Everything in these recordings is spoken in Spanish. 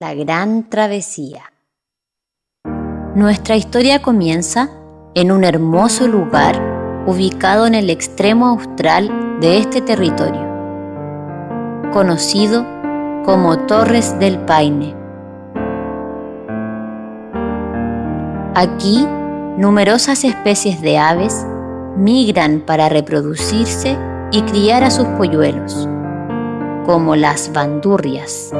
La gran travesía. Nuestra historia comienza en un hermoso lugar ubicado en el extremo austral de este territorio, conocido como Torres del Paine. Aquí, numerosas especies de aves migran para reproducirse y criar a sus polluelos, como las bandurrias.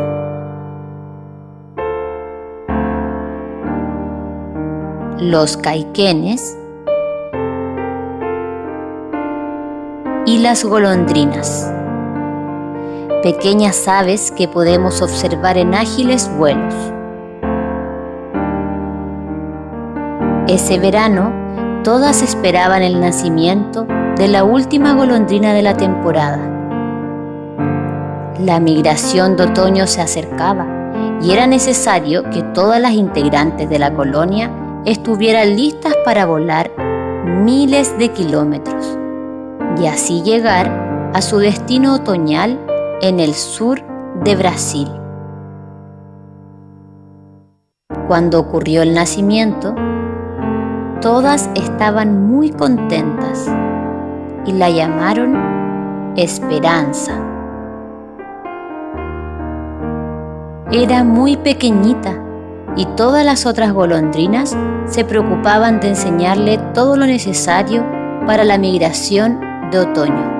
Los caiquenes y las golondrinas, pequeñas aves que podemos observar en ágiles vuelos. Ese verano, todas esperaban el nacimiento de la última golondrina de la temporada. La migración de otoño se acercaba y era necesario que todas las integrantes de la colonia estuvieran listas para volar miles de kilómetros y así llegar a su destino otoñal en el sur de Brasil. Cuando ocurrió el nacimiento, todas estaban muy contentas y la llamaron Esperanza. Era muy pequeñita y todas las otras golondrinas se preocupaban de enseñarle todo lo necesario para la migración de otoño.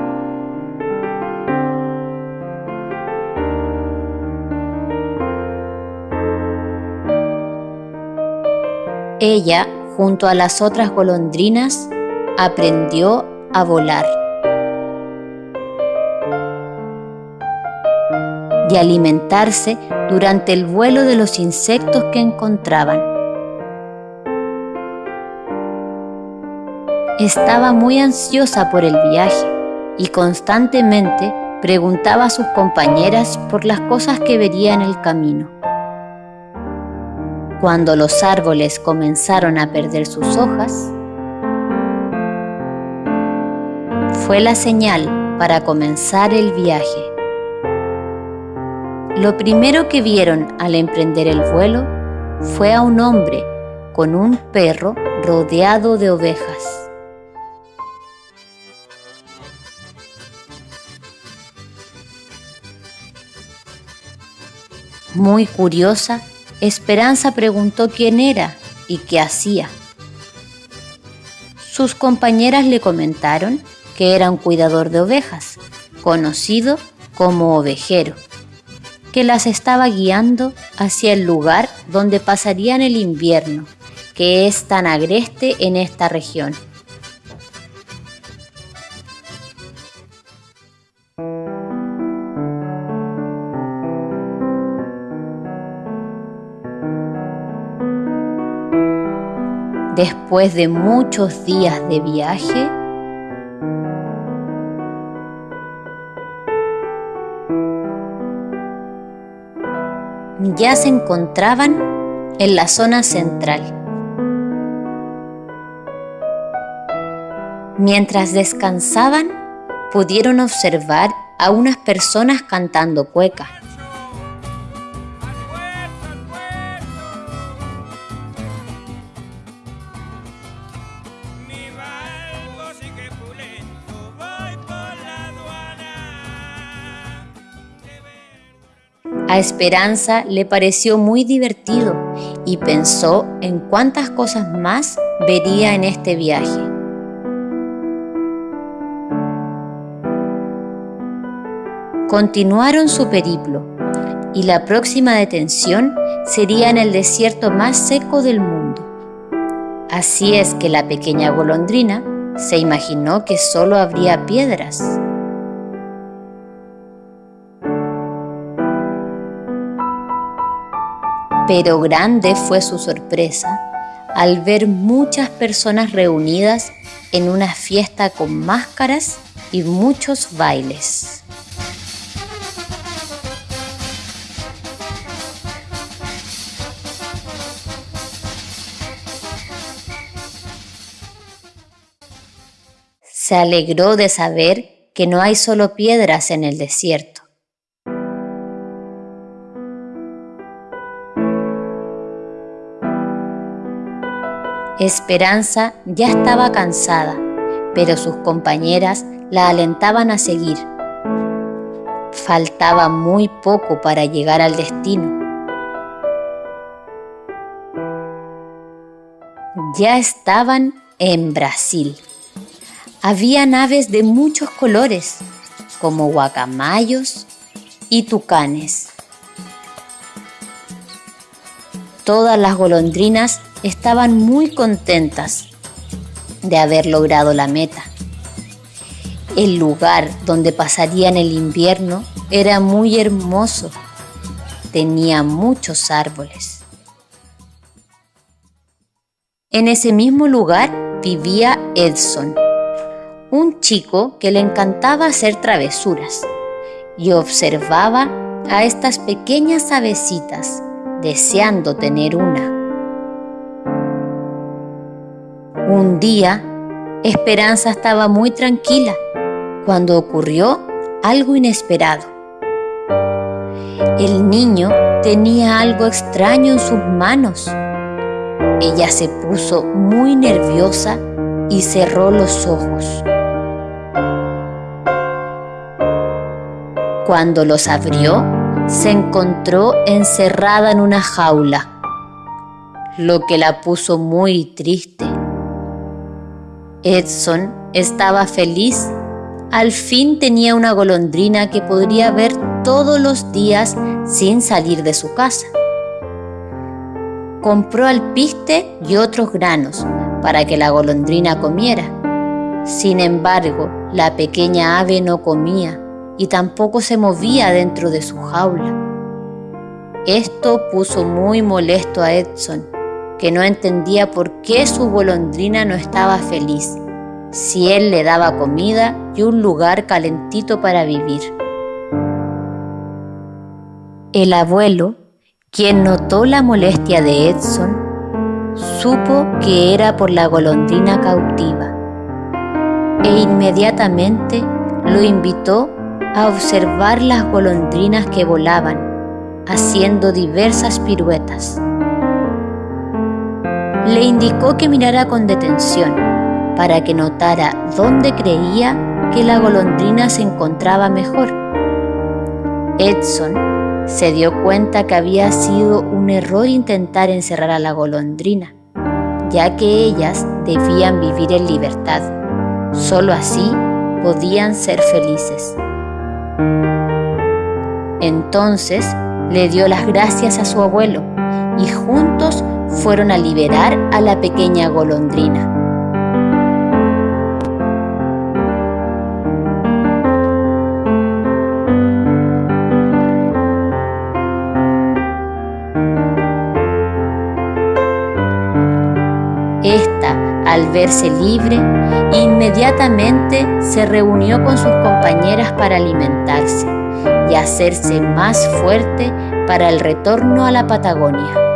Ella, junto a las otras golondrinas, aprendió a volar y alimentarse durante el vuelo de los insectos que encontraban. Estaba muy ansiosa por el viaje y constantemente preguntaba a sus compañeras por las cosas que vería en el camino. Cuando los árboles comenzaron a perder sus hojas, fue la señal para comenzar el viaje. Lo primero que vieron al emprender el vuelo fue a un hombre con un perro rodeado de ovejas. Muy curiosa, Esperanza preguntó quién era y qué hacía. Sus compañeras le comentaron que era un cuidador de ovejas, conocido como ovejero, que las estaba guiando hacia el lugar donde pasarían el invierno, que es tan agreste en esta región. Después de muchos días de viaje, ya se encontraban en la zona central. Mientras descansaban, pudieron observar a unas personas cantando cueca. A Esperanza le pareció muy divertido y pensó en cuántas cosas más vería en este viaje. Continuaron su periplo y la próxima detención sería en el desierto más seco del mundo. Así es que la pequeña golondrina se imaginó que solo habría piedras Pero grande fue su sorpresa al ver muchas personas reunidas en una fiesta con máscaras y muchos bailes. Se alegró de saber que no hay solo piedras en el desierto, Esperanza ya estaba cansada, pero sus compañeras la alentaban a seguir. Faltaba muy poco para llegar al destino. Ya estaban en Brasil. Había naves de muchos colores, como guacamayos y tucanes. Todas las golondrinas estaban muy contentas de haber logrado la meta. El lugar donde pasarían el invierno era muy hermoso. Tenía muchos árboles. En ese mismo lugar vivía Edson, un chico que le encantaba hacer travesuras y observaba a estas pequeñas avecitas deseando tener una. Un día, Esperanza estaba muy tranquila cuando ocurrió algo inesperado. El niño tenía algo extraño en sus manos. Ella se puso muy nerviosa y cerró los ojos. Cuando los abrió, se encontró encerrada en una jaula, lo que la puso muy triste. Edson estaba feliz al fin tenía una golondrina que podría ver todos los días sin salir de su casa. Compró alpiste y otros granos para que la golondrina comiera. Sin embargo, la pequeña ave no comía y tampoco se movía dentro de su jaula. Esto puso muy molesto a Edson, que no entendía por qué su golondrina no estaba feliz si él le daba comida y un lugar calentito para vivir. El abuelo, quien notó la molestia de Edson, supo que era por la golondrina cautiva e inmediatamente lo invitó a observar las golondrinas que volaban, haciendo diversas piruetas. Le indicó que mirara con detención para que notara dónde creía que la golondrina se encontraba mejor. Edson se dio cuenta que había sido un error intentar encerrar a la golondrina, ya que ellas debían vivir en libertad. Solo así podían ser felices. Entonces le dio las gracias a su abuelo y juntos fueron a liberar a la pequeña golondrina. Esta, al verse libre, inmediatamente se reunió con sus compañeras para alimentarse y hacerse más fuerte para el retorno a la Patagonia.